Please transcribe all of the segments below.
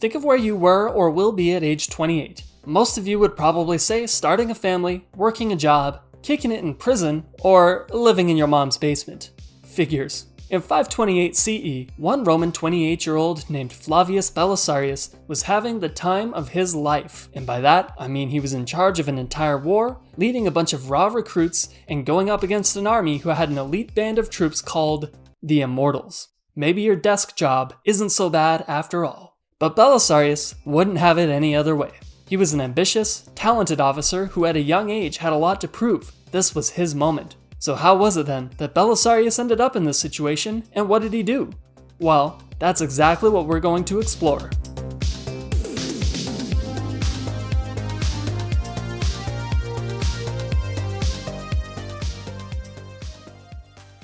think of where you were or will be at age 28. Most of you would probably say starting a family, working a job, kicking it in prison, or living in your mom's basement. Figures. In 528 CE, one Roman 28 year old named Flavius Belisarius was having the time of his life. And by that, I mean he was in charge of an entire war, leading a bunch of raw recruits, and going up against an army who had an elite band of troops called the Immortals. Maybe your desk job isn't so bad after all. But Belisarius wouldn't have it any other way. He was an ambitious, talented officer who at a young age had a lot to prove. This was his moment. So how was it then that Belisarius ended up in this situation, and what did he do? Well, that's exactly what we're going to explore.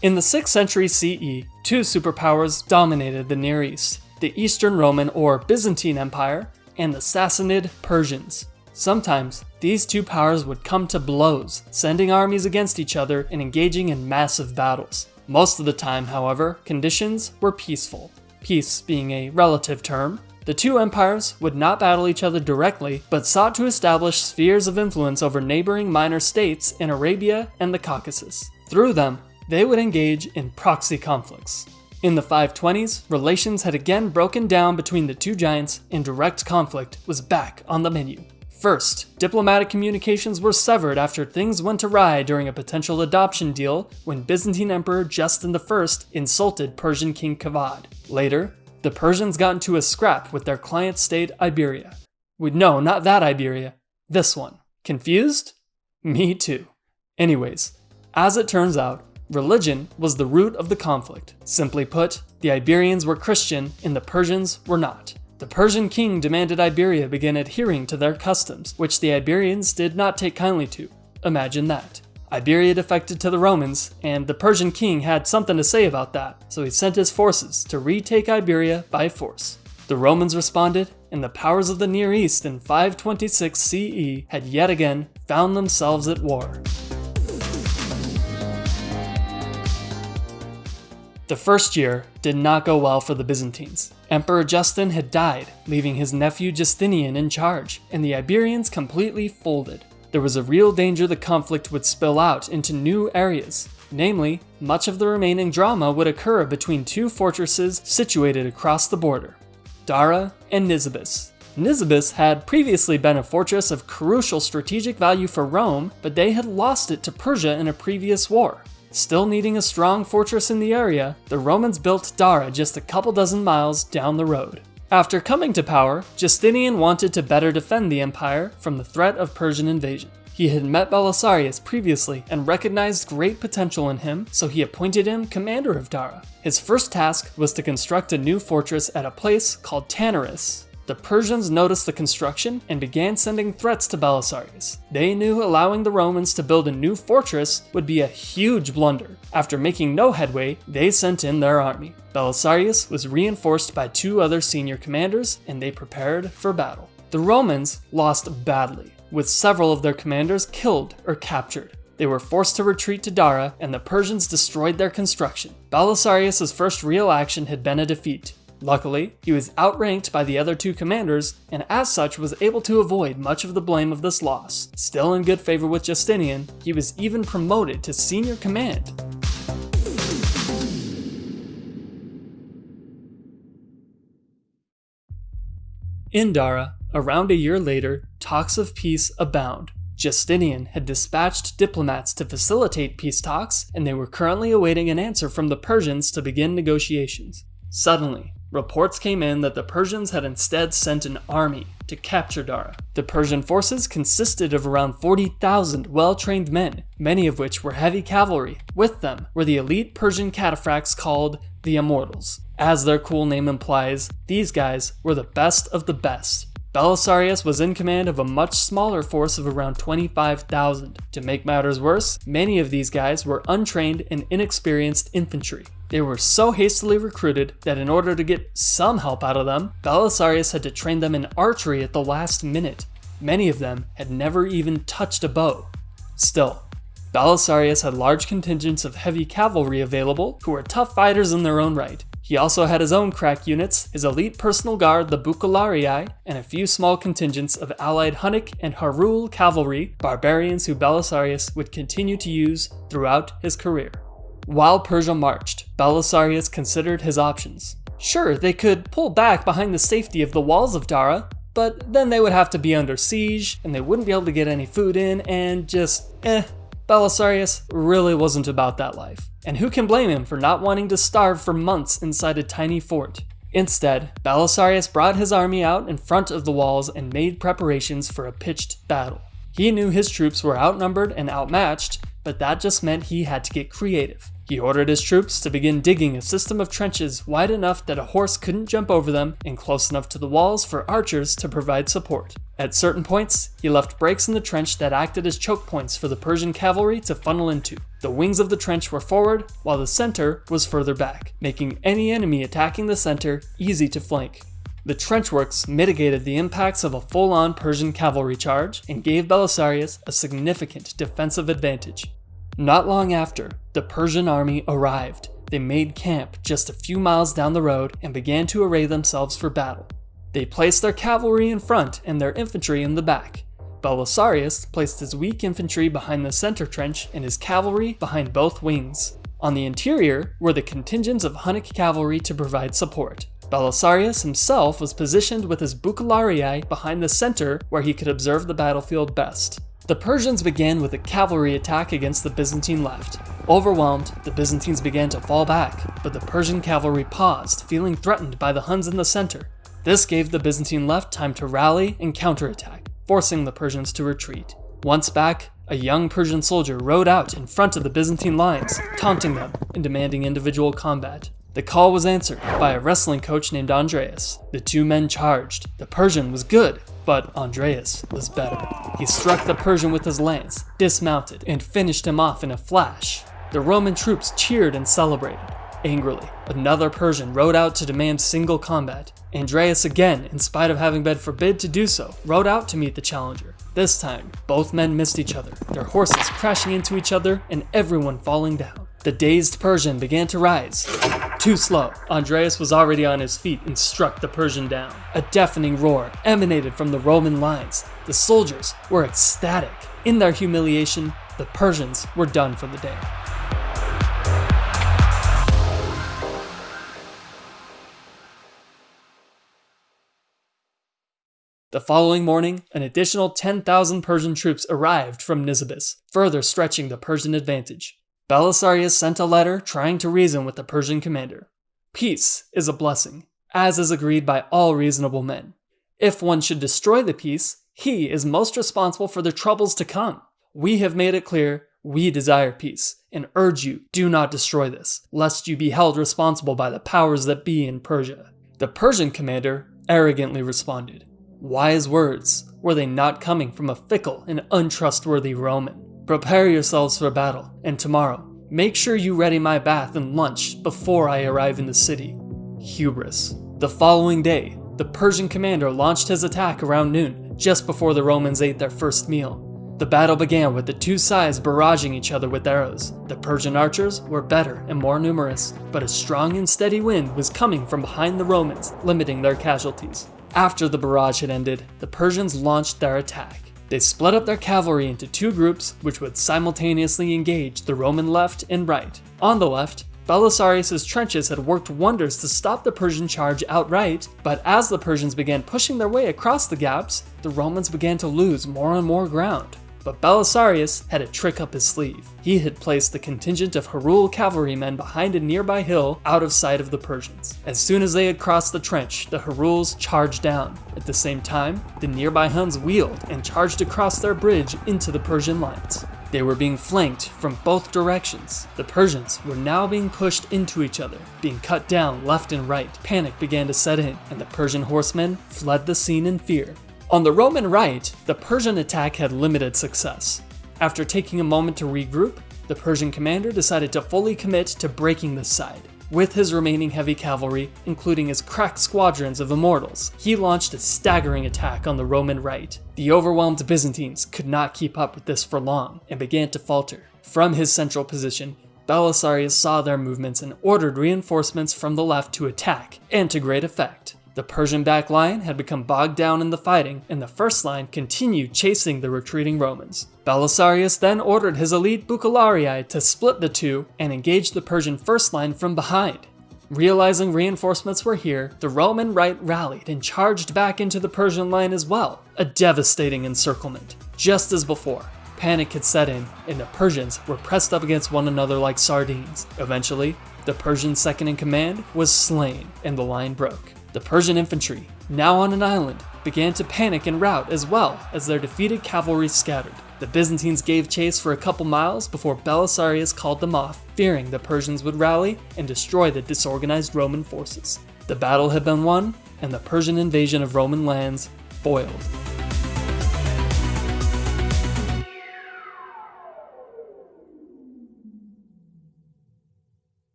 In the 6th century CE, two superpowers dominated the Near East, the Eastern Roman or Byzantine Empire and the Sassanid Persians. Sometimes, these two powers would come to blows, sending armies against each other and engaging in massive battles. Most of the time, however, conditions were peaceful. Peace being a relative term, the two empires would not battle each other directly, but sought to establish spheres of influence over neighboring minor states in Arabia and the Caucasus. Through them, they would engage in proxy conflicts. In the 520s, relations had again broken down between the two giants and direct conflict was back on the menu. First, diplomatic communications were severed after things went awry during a potential adoption deal when Byzantine Emperor Justin I insulted Persian King Kavad. Later, the Persians got into a scrap with their client state Iberia. We, no, not that Iberia. This one. Confused? Me too. Anyways, as it turns out, religion was the root of the conflict. Simply put, the Iberians were Christian and the Persians were not. The Persian king demanded Iberia begin adhering to their customs, which the Iberians did not take kindly to. Imagine that. Iberia defected to the Romans, and the Persian king had something to say about that, so he sent his forces to retake Iberia by force. The Romans responded, and the powers of the Near East in 526 CE had yet again found themselves at war. The first year did not go well for the Byzantines. Emperor Justin had died, leaving his nephew Justinian in charge, and the Iberians completely folded. There was a real danger the conflict would spill out into new areas. Namely, much of the remaining drama would occur between two fortresses situated across the border, Dara and Nisibis. Nisibis had previously been a fortress of crucial strategic value for Rome, but they had lost it to Persia in a previous war. Still needing a strong fortress in the area, the Romans built Dara just a couple dozen miles down the road. After coming to power, Justinian wanted to better defend the empire from the threat of Persian invasion. He had met Belisarius previously and recognized great potential in him, so he appointed him commander of Dara. His first task was to construct a new fortress at a place called Tanaris, the Persians noticed the construction and began sending threats to Belisarius. They knew allowing the Romans to build a new fortress would be a huge blunder. After making no headway, they sent in their army. Belisarius was reinforced by two other senior commanders and they prepared for battle. The Romans lost badly, with several of their commanders killed or captured. They were forced to retreat to Dara, and the Persians destroyed their construction. Belisarius' first real action had been a defeat. Luckily, he was outranked by the other two commanders, and as such was able to avoid much of the blame of this loss. Still in good favor with Justinian, he was even promoted to senior command. In Dara, around a year later, talks of peace abound. Justinian had dispatched diplomats to facilitate peace talks, and they were currently awaiting an answer from the Persians to begin negotiations. Suddenly, Reports came in that the Persians had instead sent an army to capture Dara. The Persian forces consisted of around 40,000 well-trained men, many of which were heavy cavalry. With them were the elite Persian cataphracts called the Immortals. As their cool name implies, these guys were the best of the best. Belisarius was in command of a much smaller force of around 25,000. To make matters worse, many of these guys were untrained and inexperienced infantry. They were so hastily recruited that in order to get some help out of them, Belisarius had to train them in archery at the last minute. Many of them had never even touched a bow. Still, Belisarius had large contingents of heavy cavalry available who were tough fighters in their own right. He also had his own crack units, his elite personal guard, the Bucellarii, and a few small contingents of allied Hunnic and Herul cavalry, barbarians who Belisarius would continue to use throughout his career. While Persia marched, Belisarius considered his options. Sure, they could pull back behind the safety of the walls of Dara, but then they would have to be under siege, and they wouldn't be able to get any food in, and just eh. Belisarius really wasn't about that life. And who can blame him for not wanting to starve for months inside a tiny fort? Instead, Belisarius brought his army out in front of the walls and made preparations for a pitched battle. He knew his troops were outnumbered and outmatched, but that just meant he had to get creative. He ordered his troops to begin digging a system of trenches wide enough that a horse couldn't jump over them and close enough to the walls for archers to provide support. At certain points, he left breaks in the trench that acted as choke points for the Persian cavalry to funnel into. The wings of the trench were forward, while the center was further back, making any enemy attacking the center easy to flank. The trenchworks mitigated the impacts of a full-on Persian cavalry charge and gave Belisarius a significant defensive advantage. Not long after, the Persian army arrived. They made camp just a few miles down the road and began to array themselves for battle. They placed their cavalry in front and their infantry in the back. Belisarius placed his weak infantry behind the center trench and his cavalry behind both wings. On the interior were the contingents of Hunnic cavalry to provide support. Belisarius himself was positioned with his Bucellarii behind the center where he could observe the battlefield best. The Persians began with a cavalry attack against the Byzantine left. Overwhelmed, the Byzantines began to fall back, but the Persian cavalry paused, feeling threatened by the Huns in the center. This gave the Byzantine left time to rally and counterattack, forcing the Persians to retreat. Once back, a young Persian soldier rode out in front of the Byzantine lines, taunting them and demanding individual combat. The call was answered by a wrestling coach named Andreas. The two men charged. The Persian was good, but Andreas was better. He struck the Persian with his lance, dismounted, and finished him off in a flash. The Roman troops cheered and celebrated. Angrily, another Persian rode out to demand single combat. Andreas again, in spite of having been forbid to do so, rode out to meet the challenger. This time, both men missed each other, their horses crashing into each other and everyone falling down. The dazed Persian began to rise. Too slow. Andreas was already on his feet and struck the Persian down. A deafening roar emanated from the Roman lines. The soldiers were ecstatic. In their humiliation, the Persians were done for the day. The following morning, an additional 10,000 Persian troops arrived from Nisibis, further stretching the Persian advantage. Belisarius sent a letter trying to reason with the Persian commander. Peace is a blessing, as is agreed by all reasonable men. If one should destroy the peace, he is most responsible for the troubles to come. We have made it clear we desire peace, and urge you do not destroy this, lest you be held responsible by the powers that be in Persia. The Persian commander arrogantly responded, Wise words, were they not coming from a fickle and untrustworthy Roman? Prepare yourselves for battle, and tomorrow, make sure you ready my bath and lunch before I arrive in the city. Hubris. The following day, the Persian commander launched his attack around noon, just before the Romans ate their first meal. The battle began with the two sides barraging each other with arrows. The Persian archers were better and more numerous, but a strong and steady wind was coming from behind the Romans, limiting their casualties. After the barrage had ended, the Persians launched their attack. They split up their cavalry into two groups which would simultaneously engage the Roman left and right. On the left, Belisarius' trenches had worked wonders to stop the Persian charge outright, but as the Persians began pushing their way across the gaps, the Romans began to lose more and more ground. But Belisarius had a trick up his sleeve. He had placed the contingent of Herul cavalrymen behind a nearby hill out of sight of the Persians. As soon as they had crossed the trench, the Heruls charged down. At the same time, the nearby Huns wheeled and charged across their bridge into the Persian lines. They were being flanked from both directions. The Persians were now being pushed into each other, being cut down left and right. Panic began to set in, and the Persian horsemen fled the scene in fear. On the Roman right, the Persian attack had limited success. After taking a moment to regroup, the Persian commander decided to fully commit to breaking this side. With his remaining heavy cavalry, including his crack squadrons of immortals, he launched a staggering attack on the Roman right. The overwhelmed Byzantines could not keep up with this for long and began to falter. From his central position, Belisarius saw their movements and ordered reinforcements from the left to attack, and to great effect. The Persian back line had become bogged down in the fighting, and the first line continued chasing the retreating Romans. Belisarius then ordered his elite Bucellarii to split the two and engage the Persian first line from behind. Realizing reinforcements were here, the Roman right rallied and charged back into the Persian line as well, a devastating encirclement. Just as before, panic had set in, and the Persians were pressed up against one another like sardines. Eventually, the Persian second in command was slain, and the line broke. The Persian infantry, now on an island, began to panic and rout as well as their defeated cavalry scattered. The Byzantines gave chase for a couple miles before Belisarius called them off, fearing the Persians would rally and destroy the disorganized Roman forces. The battle had been won, and the Persian invasion of Roman lands foiled.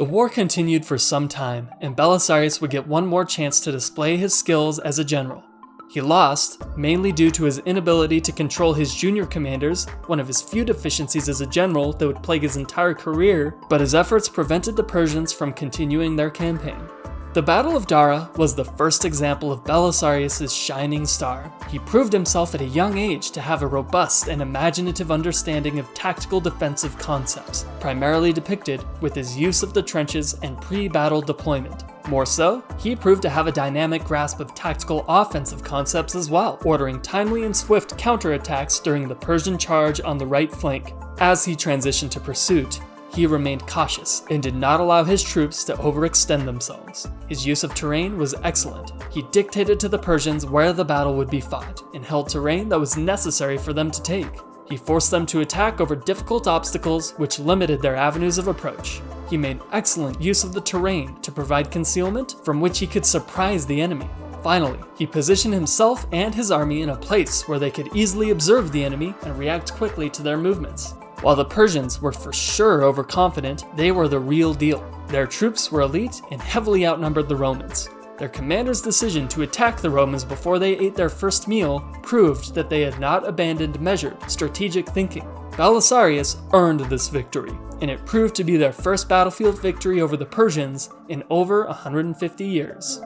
The war continued for some time, and Belisarius would get one more chance to display his skills as a general. He lost, mainly due to his inability to control his junior commanders, one of his few deficiencies as a general that would plague his entire career, but his efforts prevented the Persians from continuing their campaign. The Battle of Dara was the first example of Belisarius' shining star. He proved himself at a young age to have a robust and imaginative understanding of tactical defensive concepts, primarily depicted with his use of the trenches and pre-battle deployment. More so, he proved to have a dynamic grasp of tactical offensive concepts as well, ordering timely and swift counterattacks during the Persian charge on the right flank. As he transitioned to pursuit, he remained cautious and did not allow his troops to overextend themselves. His use of terrain was excellent. He dictated to the Persians where the battle would be fought and held terrain that was necessary for them to take. He forced them to attack over difficult obstacles which limited their avenues of approach. He made excellent use of the terrain to provide concealment from which he could surprise the enemy. Finally, he positioned himself and his army in a place where they could easily observe the enemy and react quickly to their movements. While the Persians were for sure overconfident, they were the real deal. Their troops were elite and heavily outnumbered the Romans. Their commander's decision to attack the Romans before they ate their first meal proved that they had not abandoned measured, strategic thinking. Belisarius earned this victory, and it proved to be their first battlefield victory over the Persians in over 150 years.